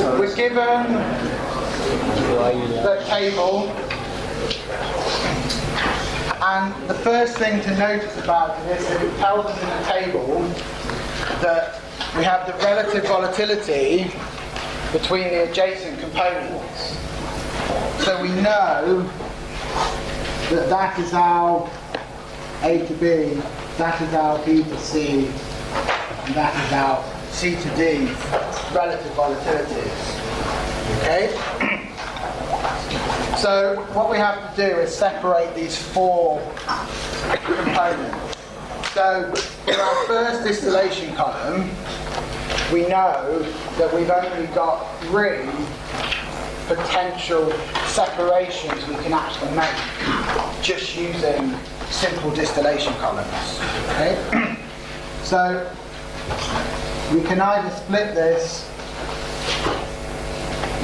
we're given the table, and the first thing to notice about this is it tells us in the table that we have the relative volatility between the adjacent components. So we know that that is our A to B, that is our B to C, and that is our C to D relative volatilities. Okay? So what we have to do is separate these four components. So in our first distillation column, we know that we've only got three potential separations we can actually make just using simple distillation columns. Okay? so we can either split this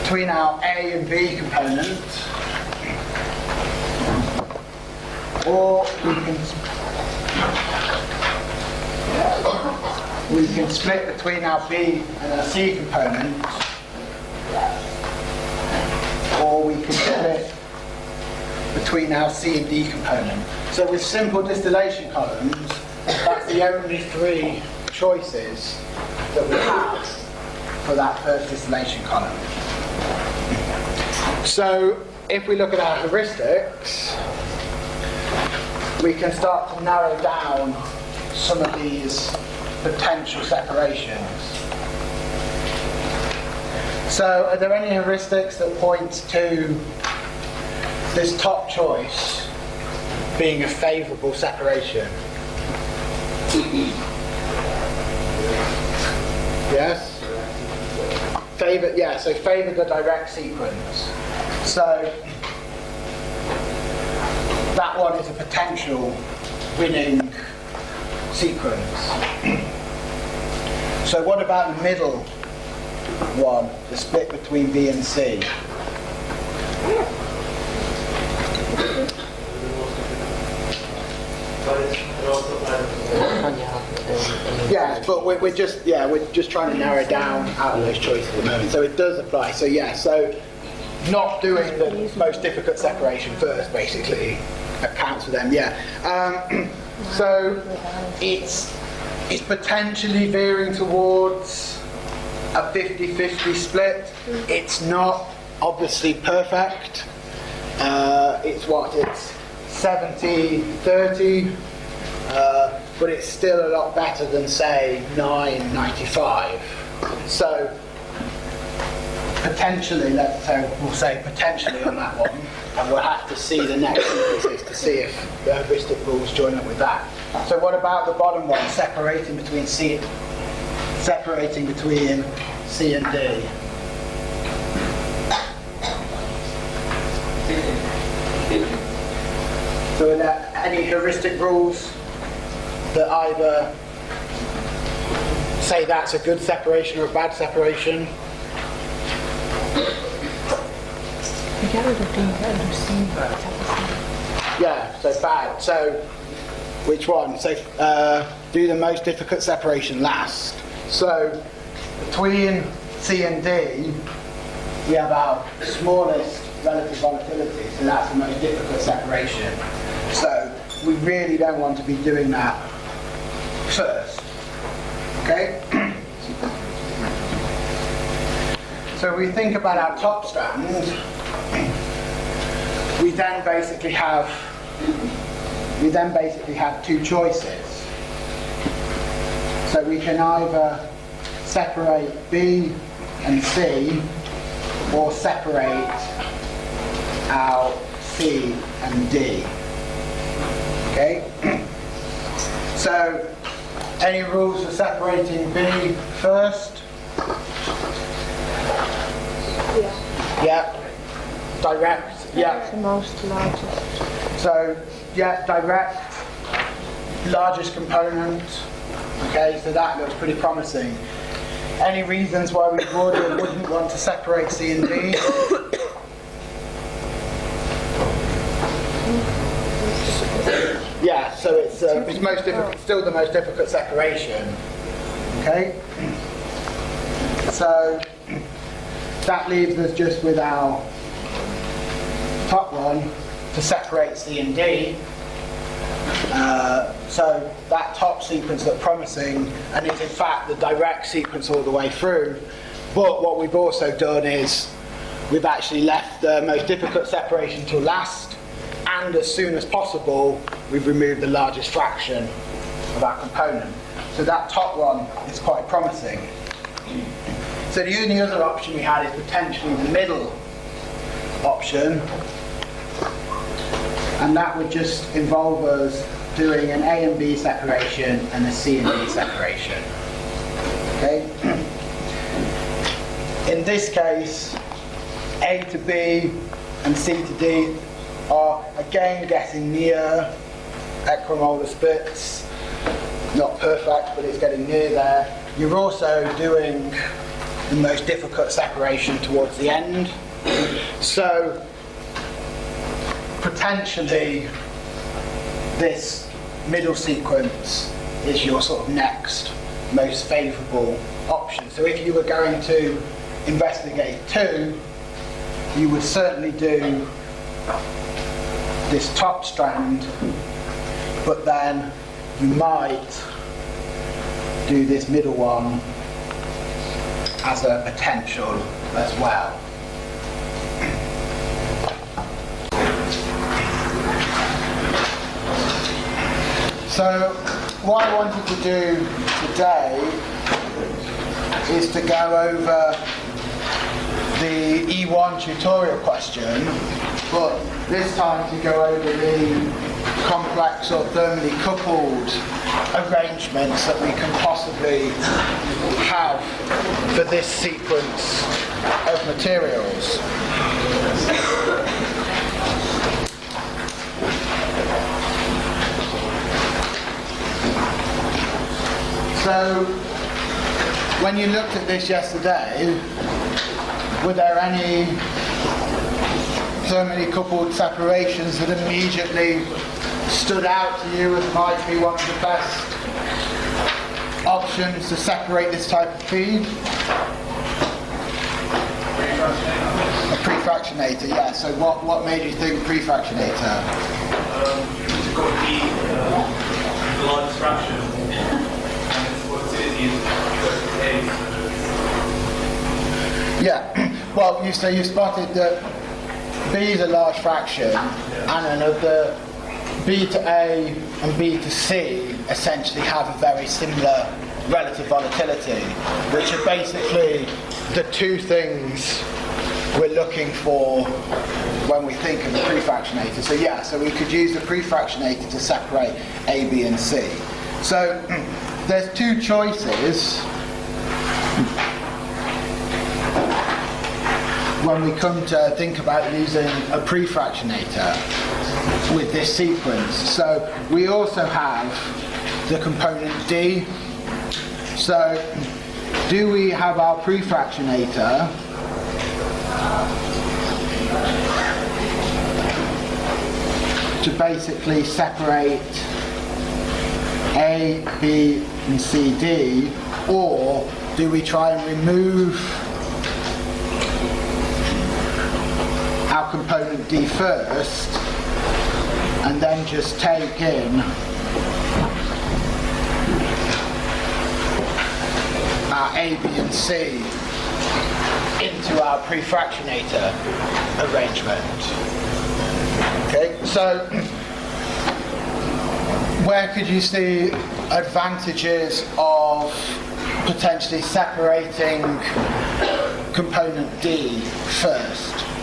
between our A and B component, or we can we can split between our B and our C component, or we can split between our C and D component. So with simple distillation columns, that's the only three choices that we have for that first distillation column. So if we look at our heuristics, we can start to narrow down some of these potential separations. So are there any heuristics that point to this top choice being a favourable separation? Yes? Favour, yeah, so favour the direct sequence. So that one is a potential winning sequence. so what about the middle one, the split between B and C? Yeah, but we're, we're just yeah we're just trying to narrow down out of those choices at the moment. So it does apply. So yeah, so not doing the most difficult separation first basically accounts for them. Yeah. Um, so it's it's potentially veering towards a 50-50 split. It's not obviously perfect. Uh, it's what it's 70-30. Uh, but it's still a lot better than say 995. So potentially, let's say we'll say potentially on that one, and we'll have to see the next sequences to see if the heuristic rules join up with that. So what about the bottom one, separating between C, separating between C and D? So are there any heuristic rules that either say that's a good separation or a bad separation. Yeah, so bad. So which one? So uh, do the most difficult separation last. So between C and D, we have our smallest relative volatility, so that's the most difficult separation. So we really don't want to be doing that first. Okay? so we think about our top strand, we then basically have we then basically have two choices. So we can either separate B and C or separate our C and D. Okay? So any rules for separating B first? Yeah. Yeah. Direct? Yeah. The most largest. So, yeah, direct, largest component. Okay, so that looks pretty promising. Any reasons why we would or wouldn't want to separate C and D? Yeah, so it's, uh, it's most difficult, still the most difficult separation. Okay? So, that leaves us just with our top one to separate C and D. Uh, so that top sequence looked promising and is in fact the direct sequence all the way through. But what we've also done is we've actually left the most difficult separation till last and as soon as possible we've removed the largest fraction of our component. So that top one is quite promising. So the only other option we had is potentially the middle option and that would just involve us doing an A and B separation and a C and D separation. Okay? In this case, A to B and C to D are again getting near equimolar splits. Not perfect, but it's getting near there. You're also doing the most difficult separation towards the end. So potentially this middle sequence is your sort of next most favourable option. So if you were going to investigate two, you would certainly do this top strand, but then you might do this middle one as a potential as well. So what I wanted to do today is to go over the E1 tutorial question, but this time to go over the complex or thermally coupled arrangements that we can possibly have for this sequence of materials. So, when you looked at this yesterday, were there any thermally coupled separations that immediately stood out to you as might be one of the best options to separate this type of feed? A prefractionator, yeah. So what, what made you think prefractionator? Um, it's got the, uh, the largest fraction. And its volatility is Yeah. Well, you so you spotted that B is a large fraction, and another B to A and B to C essentially have a very similar relative volatility, which are basically the two things we're looking for when we think of a prefractionator. So yeah, so we could use the prefractionator to separate A, B and C. So there's two choices when we come to think about using a prefractionator with this sequence. So we also have the component D. So do we have our prefractionator to basically separate A, B and C, D or do we try and remove our component D first and then just take in our A, B and C into our prefractionator arrangement. Okay, so where could you see advantages of potentially separating component D first?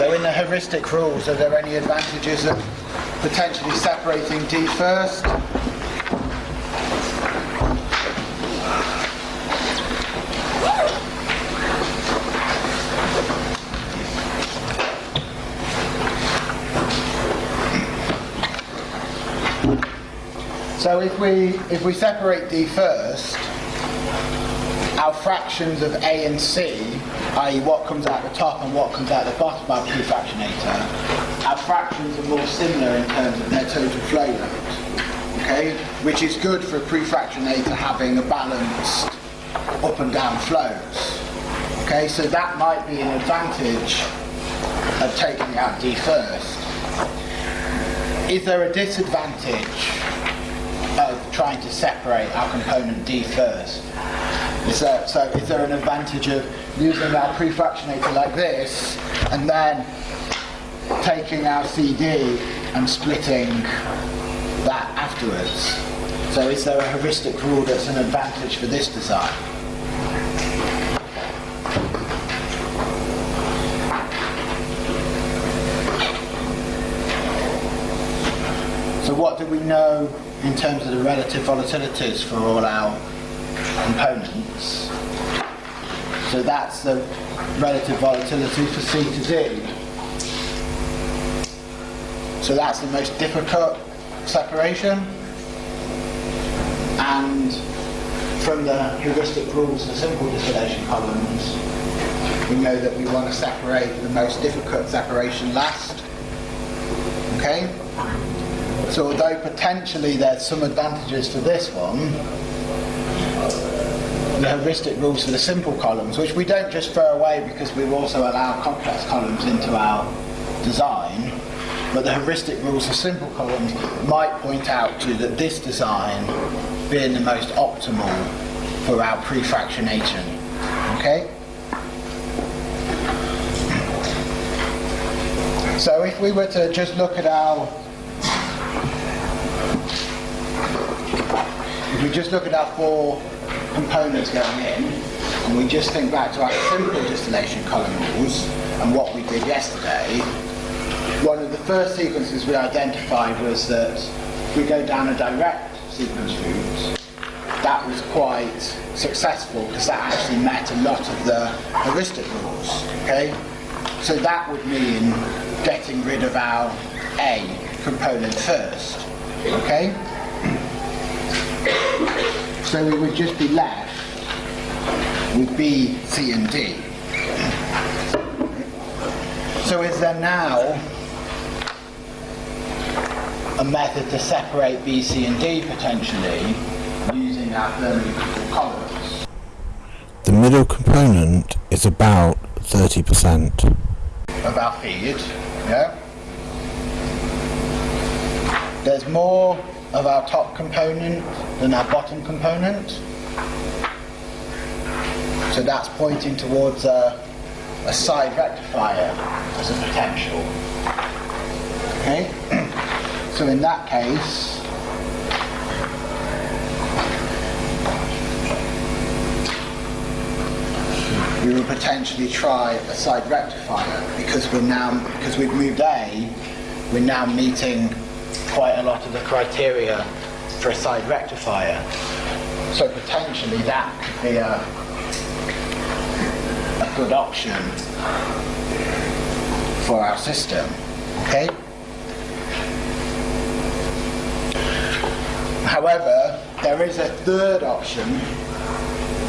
So in the heuristic rules, are there any advantages of potentially separating D first? So if we if we separate D first, our fractions of A and C, i.e. what comes out the top and what comes out the bottom of our prefractionator, our fractions are more similar in terms of their total flow rate. okay, which is good for a prefractionator having a balanced up and down flows. Okay, so that might be an advantage of taking out D first. Is there a disadvantage of trying to separate our component D first? There, so is there an advantage of using our prefractionator like this and then taking our CD and splitting that afterwards? So is there a heuristic rule that's an advantage for this design? So what do we know in terms of the relative volatilities for all our components? So that's the relative volatility for C to D. So that's the most difficult separation. And from the heuristic rules the simple distillation columns, we know that we want to separate the most difficult separation last. Okay? So although potentially there's some advantages for this one, the heuristic rules for the simple columns, which we don't just throw away because we've also allow complex columns into our design, but the heuristic rules for simple columns might point out to you that this design being the most optimal for our prefractionation. Okay? So if we were to just look at our if we just look at our four components going in, and we just think back to our simple distillation column rules and what we did yesterday, one of the first sequences we identified was that we go down a direct sequence route, that was quite successful because that actually met a lot of the heuristic rules. Okay, so that would mean getting rid of our A component first. Okay. So we would just be left with B, C and D. So is there now a method to separate B, C and D potentially using our thermodynamic columns? The middle component is about 30%. of our feed, yeah? There's more of our top component than our bottom component. So that's pointing towards a, a side rectifier as a potential. Okay? So in that case, we will potentially try a side rectifier because we're now because we've moved A, we're now meeting quite a lot of the criteria for a side rectifier. So potentially that could be a, a good option for our system. Okay? However, there is a third option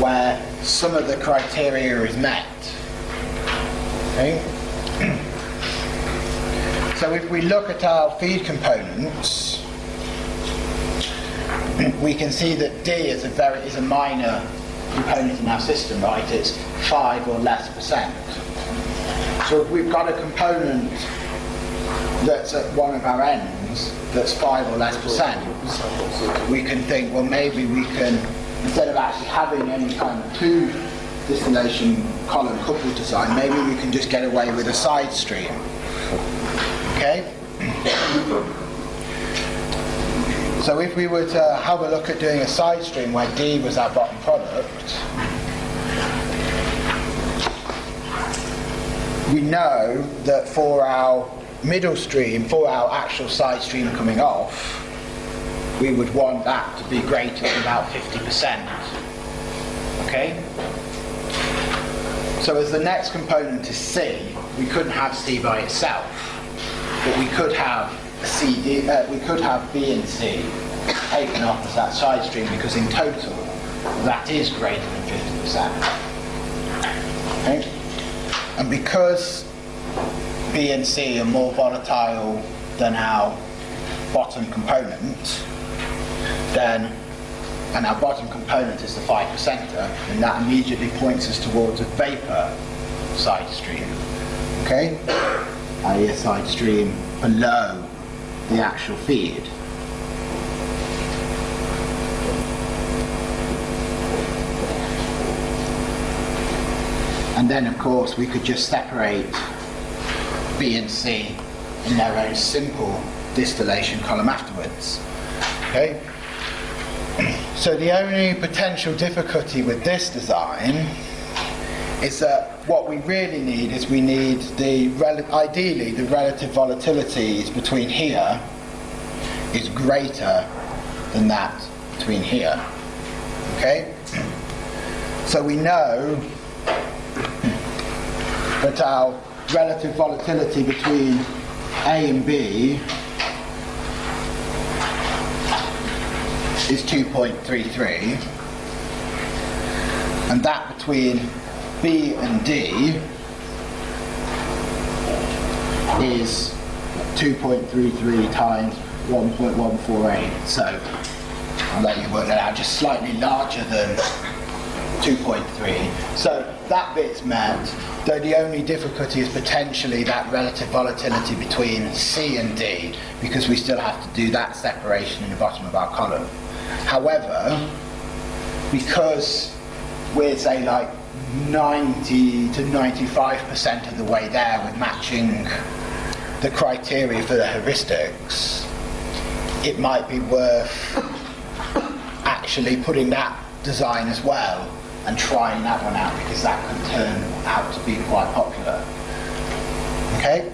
where some of the criteria is met. Okay? So if we look at our feed components, we can see that D is a very is a minor component in our system, right? It's five or less percent. So if we've got a component that's at one of our ends that's five or less percent, we can think, well, maybe we can, instead of actually having any kind of two distillation column coupled design, maybe we can just get away with a side stream. Okay? So if we were to have a look at doing a side stream where D was our bottom product, we know that for our middle stream, for our actual side stream coming off, we would want that to be greater than about 50%. Okay? So as the next component is C, we couldn't have C by itself, but we could have C, D, uh, we could have B and C taken off as that side stream because in total that is greater than 50%. Okay? And because B and C are more volatile than our bottom component, then, and our bottom component is the 5 percenter, and that immediately points us towards a vapor side stream. Okay? A side stream below the actual feed. And then, of course, we could just separate B and C in their own simple distillation column afterwards. Okay? So the only potential difficulty with this design is that what we really need is we need the, ideally, the relative volatilities between here is greater than that between here. Okay? So we know that our relative volatility between A and B is 2.33 and that between B and D is 2.33 times 1.148 so I'll let you work that out just slightly larger than 2.3. So that bit's met, though the only difficulty is potentially that relative volatility between C and D, because we still have to do that separation in the bottom of our column. However, because we're say like 90 to 95% of the way there with matching the criteria for the heuristics, it might be worth actually putting that design as well and trying that one out because that could turn out to be quite popular. Okay?